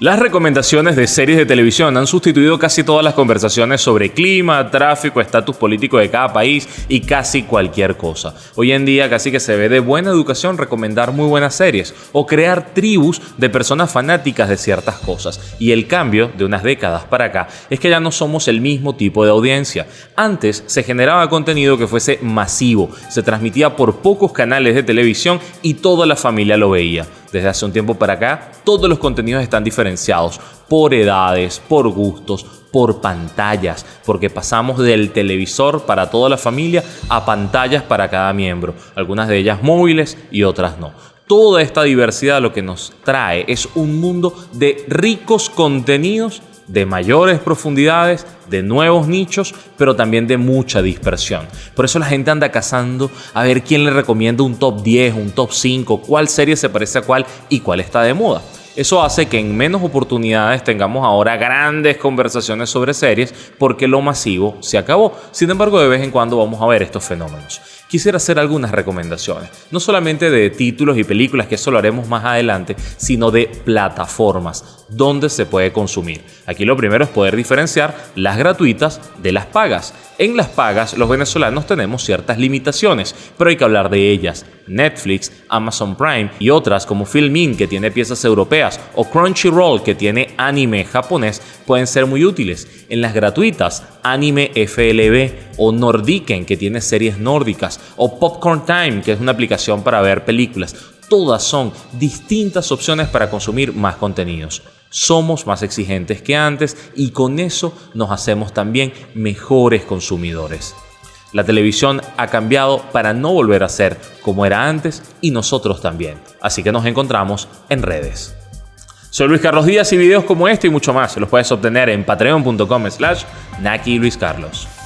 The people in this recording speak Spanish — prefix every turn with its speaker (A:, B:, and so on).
A: Las recomendaciones de series de televisión han sustituido casi todas las conversaciones sobre clima, tráfico, estatus político de cada país y casi cualquier cosa. Hoy en día casi que se ve de buena educación recomendar muy buenas series o crear tribus de personas fanáticas de ciertas cosas. Y el cambio de unas décadas para acá es que ya no somos el mismo tipo de audiencia. Antes se generaba contenido que fuese masivo, se transmitía por pocos canales de televisión y toda la familia lo veía. Desde hace un tiempo para acá, todos los contenidos están diferenciados por edades, por gustos, por pantallas, porque pasamos del televisor para toda la familia a pantallas para cada miembro, algunas de ellas móviles y otras no. Toda esta diversidad lo que nos trae es un mundo de ricos contenidos de mayores profundidades, de nuevos nichos, pero también de mucha dispersión. Por eso la gente anda cazando a ver quién le recomienda un top 10, un top 5, cuál serie se parece a cuál y cuál está de moda. Eso hace que en menos oportunidades tengamos ahora grandes conversaciones sobre series porque lo masivo se acabó. Sin embargo, de vez en cuando vamos a ver estos fenómenos quisiera hacer algunas recomendaciones, no solamente de títulos y películas, que eso lo haremos más adelante, sino de plataformas donde se puede consumir. Aquí lo primero es poder diferenciar las gratuitas de las pagas. En las pagas los venezolanos tenemos ciertas limitaciones, pero hay que hablar de ellas. Netflix, Amazon Prime y otras como Filmin que tiene piezas europeas o Crunchyroll que tiene anime japonés pueden ser muy útiles. En las gratuitas, Anime FLB o Nordiken que tiene series nórdicas o Popcorn Time que es una aplicación para ver películas. Todas son distintas opciones para consumir más contenidos somos más exigentes que antes y con eso nos hacemos también mejores consumidores. La televisión ha cambiado para no volver a ser como era antes y nosotros también. Así que nos encontramos en redes. Soy Luis Carlos Díaz y videos como este y mucho más los puedes obtener en patreon.com slash Naki Luis Carlos.